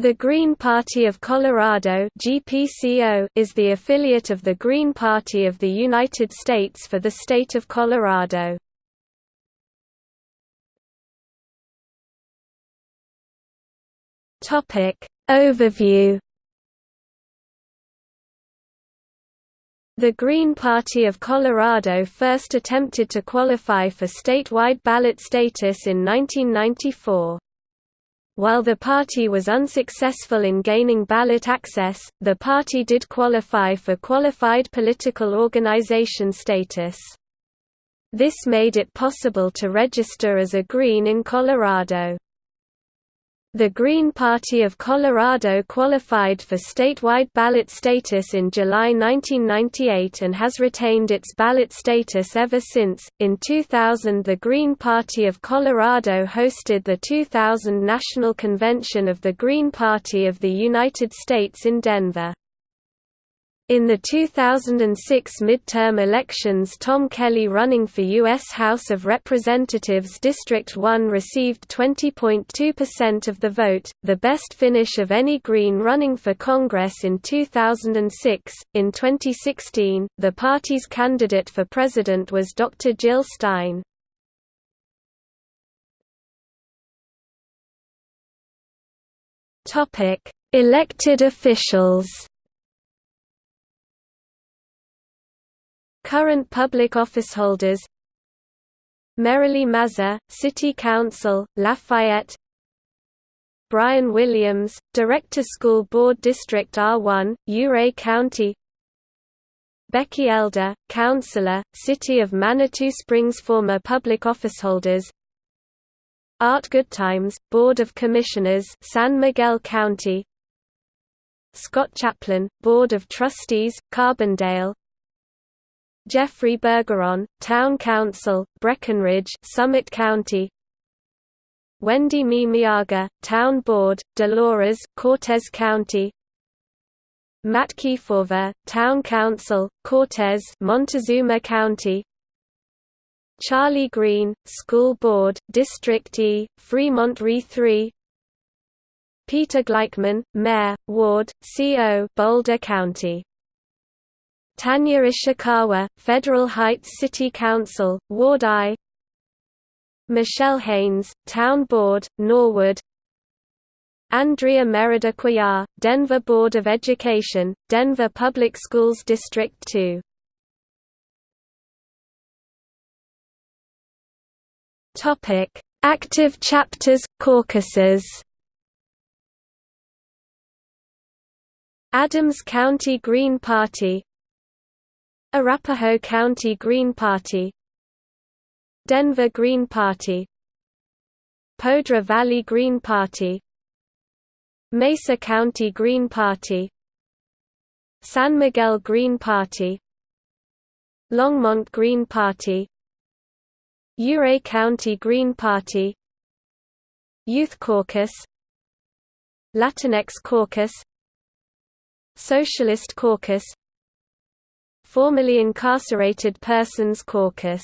The Green Party of Colorado (GPCO) is the affiliate of the Green Party of the United States for the state of Colorado. Topic Overview The Green Party of Colorado first attempted to qualify for statewide ballot status in 1994. While the party was unsuccessful in gaining ballot access, the party did qualify for qualified political organization status. This made it possible to register as a Green in Colorado. The Green Party of Colorado qualified for statewide ballot status in July 1998 and has retained its ballot status ever since. In 2000, the Green Party of Colorado hosted the 2000 National Convention of the Green Party of the United States in Denver. In the 2006 midterm elections Tom Kelly running for U.S. House of Representatives District 1 received 20.2% of the vote, the best finish of any Green running for Congress in 2006. In 2016, the party's candidate for president was Dr. Jill Stein. Elected officials Current public officeholders Merilee Maza, City Council, Lafayette Brian Williams, Director School Board District R1, Ouray County Becky Elder, Councilor, City of Manitou Springs Former public officeholders Art Goodtimes, Board of Commissioners San Miguel County Scott Chaplin, Board of Trustees, Carbondale Jeffrey Bergeron, Town Council, Breckenridge, Summit County. Wendy Mimiaga, Town Board, Dolores, Cortez County. Matt Kefauver, Town Council, Cortez, Montezuma County. Charlie Green, School Board, District E, Fremont Re 3. Peter Gleichman, Mayor, Ward, CO, Boulder County. Tanya Ishikawa, Federal Heights City Council, Ward I. Michelle Haynes, Town Board, Norwood. Andrea Merida Cuellar, Denver Board of Education, Denver Public Schools District 2 Active chapters, caucuses. Adams County Green Party Arapahoe County Green Party Denver Green Party Poudre Valley Green Party Mesa County Green Party San Miguel Green Party Longmont Green Party Ouray County Green Party Youth Caucus Latinx Caucus Socialist Caucus Formerly Incarcerated Persons Caucus